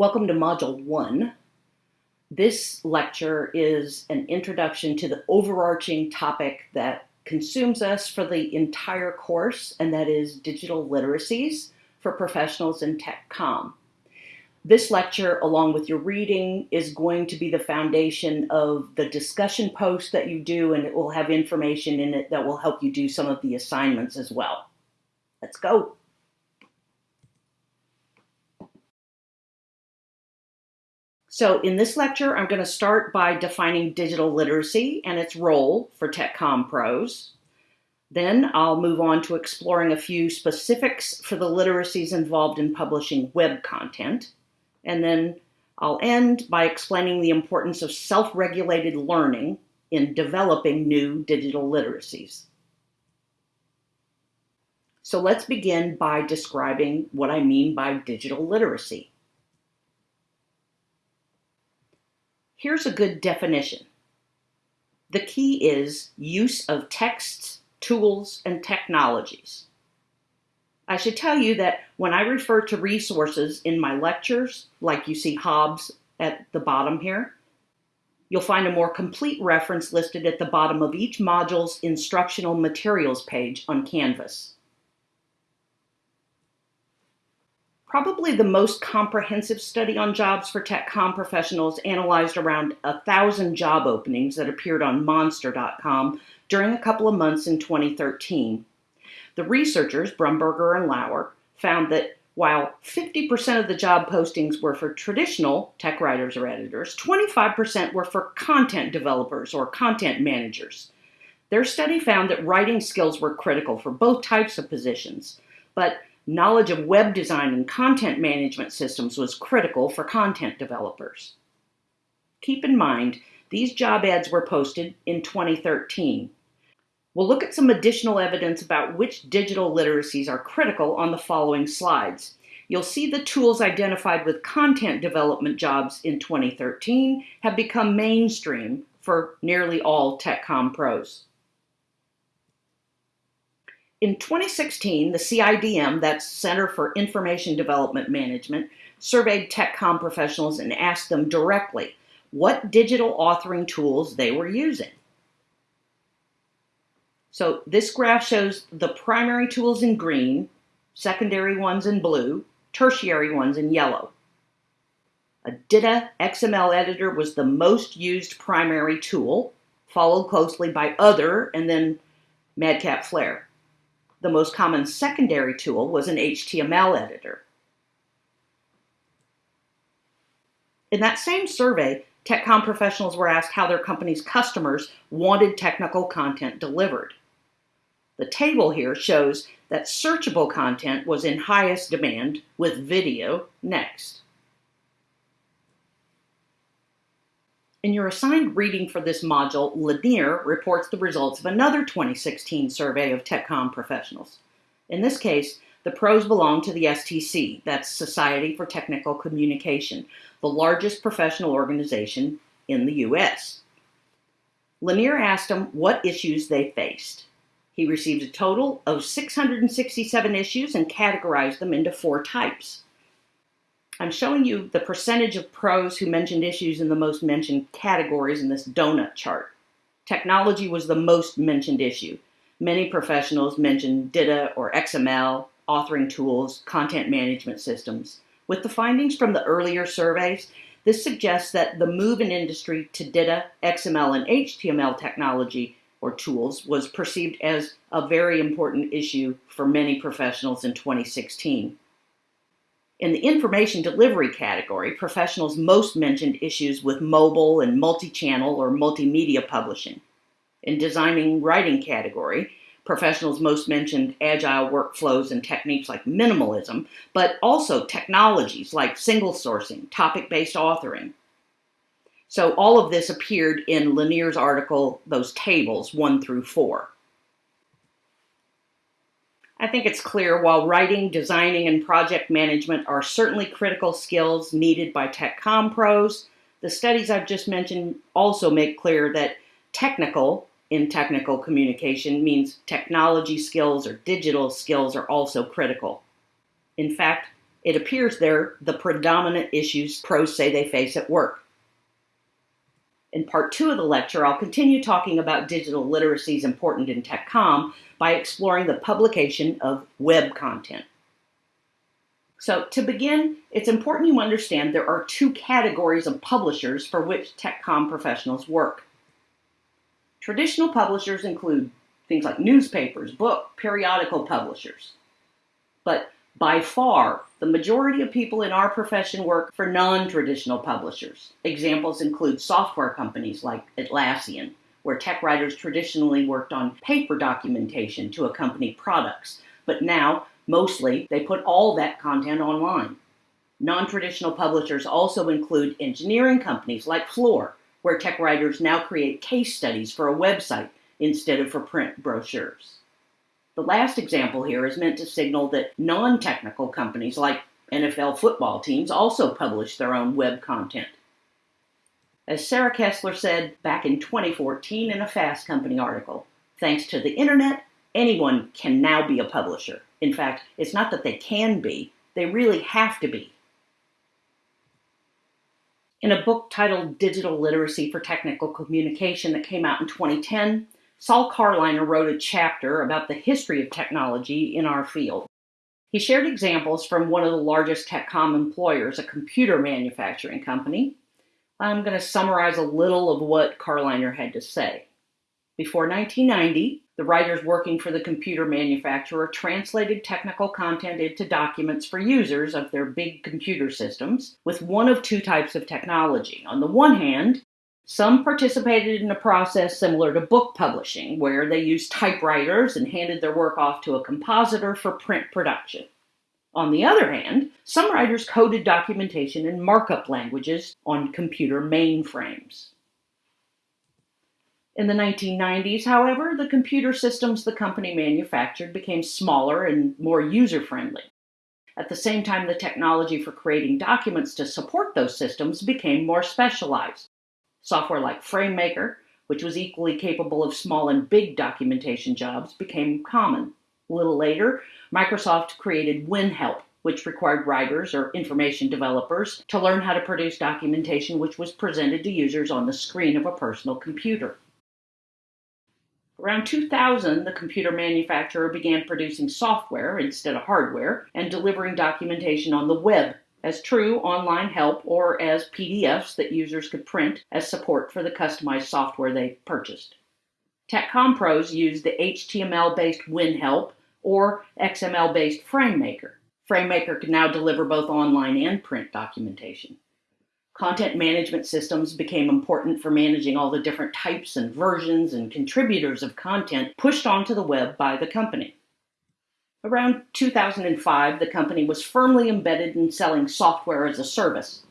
Welcome to Module 1. This lecture is an introduction to the overarching topic that consumes us for the entire course, and that is digital literacies for professionals in tech com. This lecture, along with your reading, is going to be the foundation of the discussion post that you do, and it will have information in it that will help you do some of the assignments as well. Let's go. So in this lecture, I'm going to start by defining digital literacy and its role for TechCom pros. Then I'll move on to exploring a few specifics for the literacies involved in publishing web content. And then I'll end by explaining the importance of self-regulated learning in developing new digital literacies. So let's begin by describing what I mean by digital literacy. Here's a good definition. The key is use of texts, tools, and technologies. I should tell you that when I refer to resources in my lectures, like you see Hobbs at the bottom here, you'll find a more complete reference listed at the bottom of each module's instructional materials page on Canvas. Probably the most comprehensive study on jobs for tech TechCom professionals analyzed around a thousand job openings that appeared on Monster.com during a couple of months in 2013. The researchers, Brumberger and Lauer, found that while 50% of the job postings were for traditional tech writers or editors, 25% were for content developers or content managers. Their study found that writing skills were critical for both types of positions, but knowledge of web design and content management systems was critical for content developers. Keep in mind, these job ads were posted in 2013. We'll look at some additional evidence about which digital literacies are critical on the following slides. You'll see the tools identified with content development jobs in 2013 have become mainstream for nearly all TechCom pros. In 2016, the CIDM, that's Center for Information Development Management, surveyed TechCom professionals and asked them directly what digital authoring tools they were using. So this graph shows the primary tools in green, secondary ones in blue, tertiary ones in yellow. A DITA XML editor was the most used primary tool, followed closely by other and then Madcap Flare. The most common secondary tool was an HTML editor. In that same survey, TechCom professionals were asked how their company's customers wanted technical content delivered. The table here shows that searchable content was in highest demand with video next. In your assigned reading for this module, Lanier reports the results of another 2016 survey of TechCom professionals. In this case, the pros belong to the STC, that's Society for Technical Communication, the largest professional organization in the U.S. Lanier asked them what issues they faced. He received a total of 667 issues and categorized them into four types. I'm showing you the percentage of pros who mentioned issues in the most mentioned categories in this donut chart. Technology was the most mentioned issue. Many professionals mentioned DITA or XML, authoring tools, content management systems. With the findings from the earlier surveys, this suggests that the move in industry to DITA, XML, and HTML technology or tools was perceived as a very important issue for many professionals in 2016. In the information delivery category, professionals most mentioned issues with mobile and multi-channel or multimedia publishing. In designing writing category, professionals most mentioned agile workflows and techniques like minimalism, but also technologies like single sourcing, topic-based authoring. So all of this appeared in Lanier's article, those tables, one through four. I think it's clear while writing, designing, and project management are certainly critical skills needed by TechCom pros, the studies I've just mentioned also make clear that technical in technical communication means technology skills or digital skills are also critical. In fact, It appears they're the predominant issues pros say they face at work. In part two of the lecture, I'll continue talking about digital literacy's important in TechCom by exploring the publication of web content. So to begin, it's important you understand there are two categories of publishers for which TechCom professionals work. Traditional publishers include things like newspapers, book, periodical publishers. But by far, the majority of people in our profession work for non-traditional publishers. Examples include software companies like Atlassian, where tech writers traditionally worked on paper documentation to accompany products, but now, mostly, they put all that content online. Non-traditional publishers also include engineering companies like Fluor, where tech writers now create case studies for a website instead of for print brochures. The last example here is meant to signal that non-technical companies like NFL football teams also publish their own web content. As Sarah Kessler said back in 2014 in a Fast Company article, thanks to the internet, anyone can now be a publisher. In fact, it's not that they can be, they really have to be. In a book titled Digital Literacy for Technical Communication that came out in 2010, Saul Carliner wrote a chapter about the history of technology in our field. He shared examples from one of the largest TechCom employers, a computer manufacturing company. I'm going to summarize a little of what Carliner had to say. Before 1990, the writers working for the computer manufacturer translated technical content into documents for users of their big computer systems with one of two types of technology. On the one hand, some participated in a process similar to book publishing, where they used typewriters and handed their work off to a compositor for print production. On the other hand, some writers coded documentation in markup languages on computer mainframes. In the 1990s, however, the computer systems the company manufactured became smaller and more user-friendly. At the same time, the technology for creating documents to support those systems became more specialized. Software like FrameMaker, which was equally capable of small and big documentation jobs, became common. A little later, Microsoft created WinHelp, which required writers or information developers to learn how to produce documentation which was presented to users on the screen of a personal computer. Around 2000, the computer manufacturer began producing software instead of hardware and delivering documentation on the web as true online help or as PDFs that users could print as support for the customized software they purchased. TechCom pros used the HTML-based WinHelp or XML-based FrameMaker. FrameMaker can now deliver both online and print documentation. Content management systems became important for managing all the different types and versions and contributors of content pushed onto the web by the company. Around 2005, the company was firmly embedded in selling software as a service.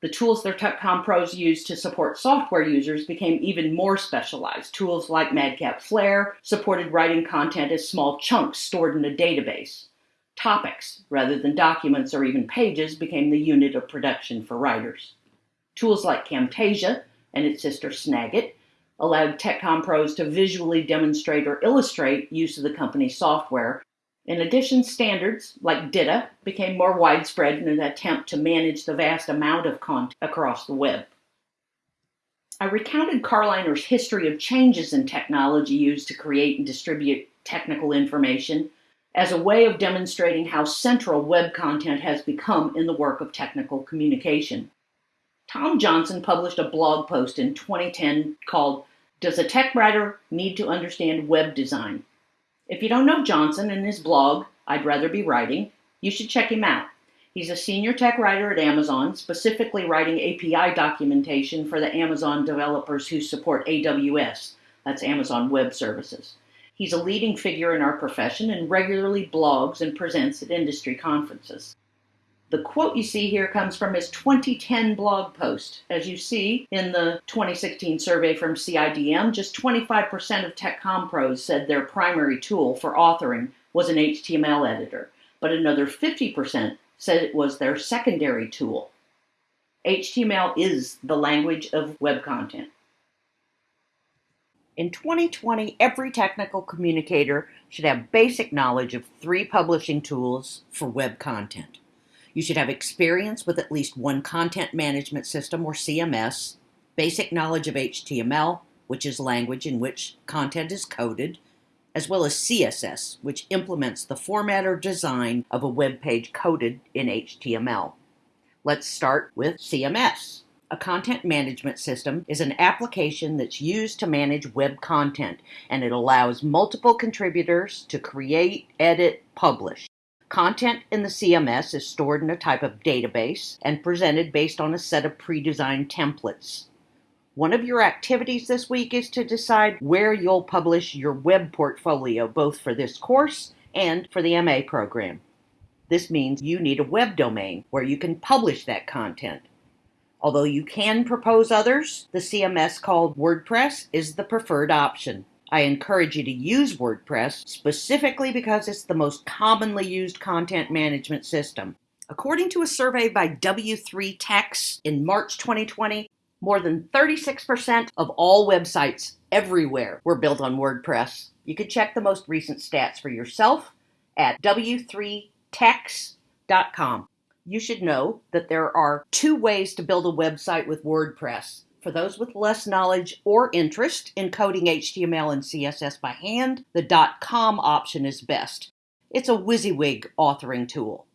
The tools their TechCom pros used to support software users became even more specialized. Tools like Madcap Flare supported writing content as small chunks stored in a database. Topics, rather than documents or even pages, became the unit of production for writers. Tools like Camtasia and its sister Snagit allowed TechCom pros to visually demonstrate or illustrate use of the company's software. In addition, standards like DITA became more widespread in an attempt to manage the vast amount of content across the web. I recounted Carliner's history of changes in technology used to create and distribute technical information as a way of demonstrating how central web content has become in the work of technical communication. Tom Johnson published a blog post in 2010 called Does a Tech Writer Need to Understand Web Design? If you don't know Johnson and his blog, I'd Rather Be Writing, you should check him out. He's a senior tech writer at Amazon, specifically writing API documentation for the Amazon developers who support AWS, that's Amazon Web Services. He's a leading figure in our profession and regularly blogs and presents at industry conferences. The quote you see here comes from his 2010 blog post. As you see in the 2016 survey from CIDM, just 25% of TechCom pros said their primary tool for authoring was an HTML editor, but another 50% said it was their secondary tool. HTML is the language of web content. In 2020, every technical communicator should have basic knowledge of three publishing tools for web content. You should have experience with at least one content management system or CMS, basic knowledge of HTML, which is language in which content is coded, as well as CSS, which implements the format or design of a web page coded in HTML. Let's start with CMS. A content management system is an application that's used to manage web content, and it allows multiple contributors to create, edit, publish. Content in the CMS is stored in a type of database and presented based on a set of pre-designed templates. One of your activities this week is to decide where you'll publish your web portfolio, both for this course and for the MA program. This means you need a web domain where you can publish that content. Although you can propose others, the CMS called WordPress is the preferred option. I encourage you to use WordPress specifically because it's the most commonly used content management system. According to a survey by W3Techs in March 2020, more than 36% of all websites everywhere were built on WordPress. You can check the most recent stats for yourself at w3techs.com you should know that there are two ways to build a website with WordPress. For those with less knowledge or interest in coding HTML and CSS by hand, the .com option is best. It's a WYSIWYG authoring tool.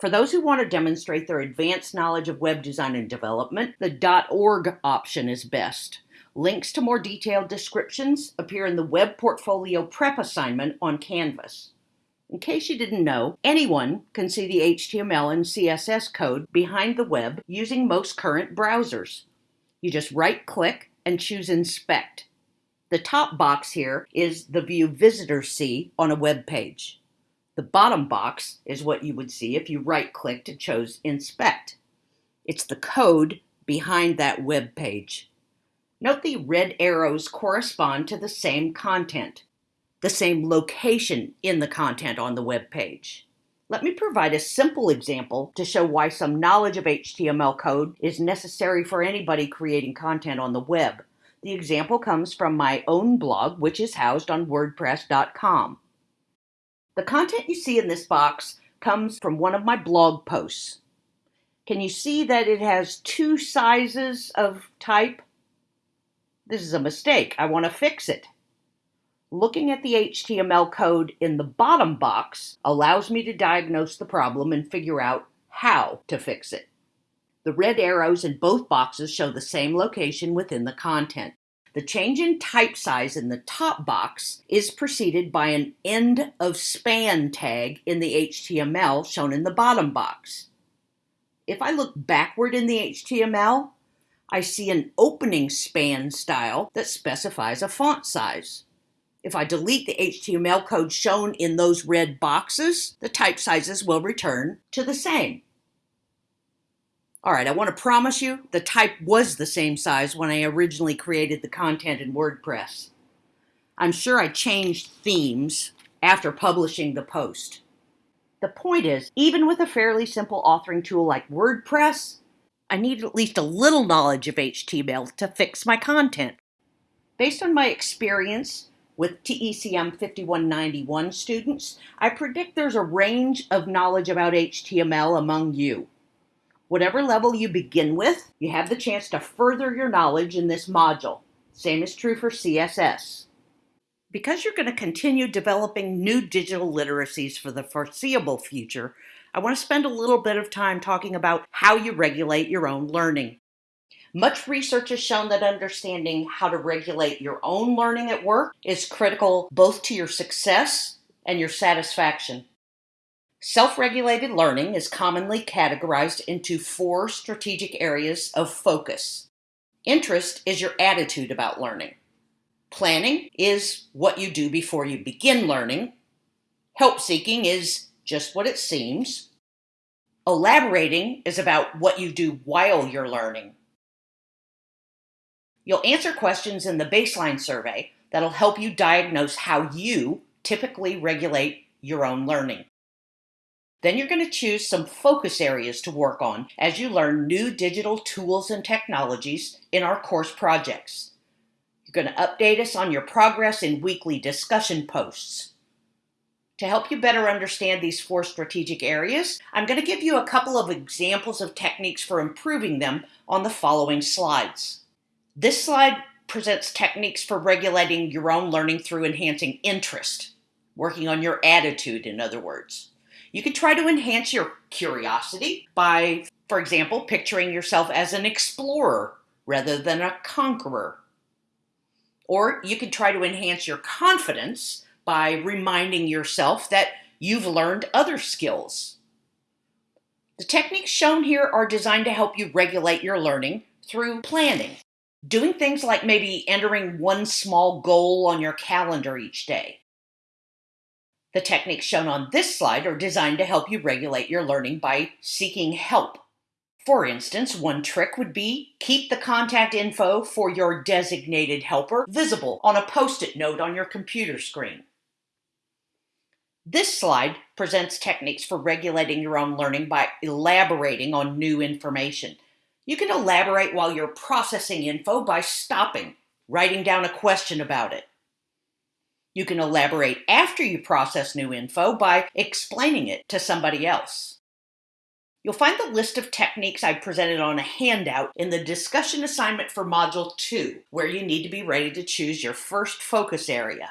For those who want to demonstrate their advanced knowledge of web design and development, the .org option is best. Links to more detailed descriptions appear in the Web Portfolio Prep assignment on Canvas. In case you didn't know, anyone can see the HTML and CSS code behind the web using most current browsers. You just right click and choose Inspect. The top box here is the view visitors see on a web page. The bottom box is what you would see if you right clicked and chose Inspect. It's the code behind that web page. Note the red arrows correspond to the same content the same location in the content on the web page. Let me provide a simple example to show why some knowledge of HTML code is necessary for anybody creating content on the web. The example comes from my own blog, which is housed on WordPress.com. The content you see in this box comes from one of my blog posts. Can you see that it has two sizes of type? This is a mistake. I want to fix it. Looking at the HTML code in the bottom box allows me to diagnose the problem and figure out how to fix it. The red arrows in both boxes show the same location within the content. The change in type size in the top box is preceded by an end of span tag in the HTML shown in the bottom box. If I look backward in the HTML, I see an opening span style that specifies a font size. If I delete the HTML code shown in those red boxes, the type sizes will return to the same. All right, I want to promise you the type was the same size when I originally created the content in WordPress. I'm sure I changed themes after publishing the post. The point is, even with a fairly simple authoring tool like WordPress, I need at least a little knowledge of HTML to fix my content. Based on my experience with TECM 5191 students, I predict there's a range of knowledge about HTML among you. Whatever level you begin with, you have the chance to further your knowledge in this module. Same is true for CSS. Because you're going to continue developing new digital literacies for the foreseeable future, I want to spend a little bit of time talking about how you regulate your own learning. Much research has shown that understanding how to regulate your own learning at work is critical both to your success and your satisfaction. Self regulated learning is commonly categorized into four strategic areas of focus. Interest is your attitude about learning. Planning is what you do before you begin learning. Help seeking is just what it seems. Elaborating is about what you do while you're learning. You'll answer questions in the baseline survey that'll help you diagnose how you typically regulate your own learning. Then you're going to choose some focus areas to work on as you learn new digital tools and technologies in our course projects. You're going to update us on your progress in weekly discussion posts. To help you better understand these four strategic areas, I'm going to give you a couple of examples of techniques for improving them on the following slides. This slide presents techniques for regulating your own learning through enhancing interest, working on your attitude, in other words. You could try to enhance your curiosity by, for example, picturing yourself as an explorer rather than a conqueror. Or you could try to enhance your confidence by reminding yourself that you've learned other skills. The techniques shown here are designed to help you regulate your learning through planning. Doing things like maybe entering one small goal on your calendar each day. The techniques shown on this slide are designed to help you regulate your learning by seeking help. For instance, one trick would be keep the contact info for your designated helper visible on a post-it note on your computer screen. This slide presents techniques for regulating your own learning by elaborating on new information. You can elaborate while you're processing info by stopping, writing down a question about it. You can elaborate after you process new info by explaining it to somebody else. You'll find the list of techniques I presented on a handout in the discussion assignment for Module 2, where you need to be ready to choose your first focus area.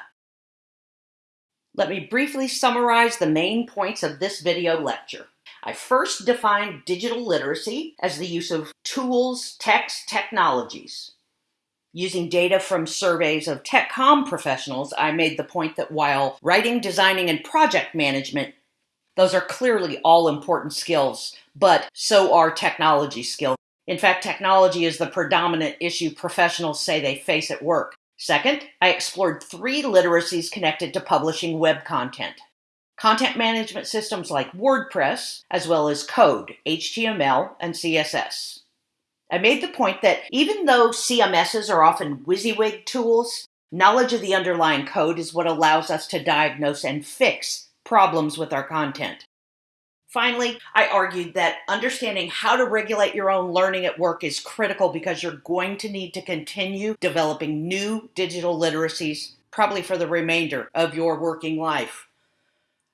Let me briefly summarize the main points of this video lecture. I first defined digital literacy as the use of tools, text, technologies. Using data from surveys of TechCom professionals, I made the point that while writing, designing, and project management, those are clearly all important skills, but so are technology skills. In fact, technology is the predominant issue professionals say they face at work. Second, I explored three literacies connected to publishing web content content management systems like WordPress, as well as code, HTML, and CSS. I made the point that even though CMSs are often WYSIWYG tools, knowledge of the underlying code is what allows us to diagnose and fix problems with our content. Finally, I argued that understanding how to regulate your own learning at work is critical because you're going to need to continue developing new digital literacies, probably for the remainder of your working life.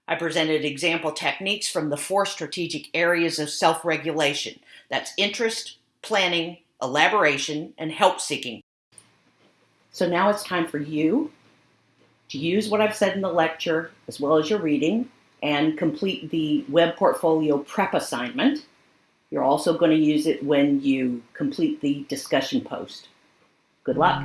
I presented example techniques from the four strategic areas of self regulation that's interest, planning, elaboration, and help seeking. So now it's time for you to use what I've said in the lecture as well as your reading and complete the web portfolio prep assignment. You're also going to use it when you complete the discussion post. Good luck.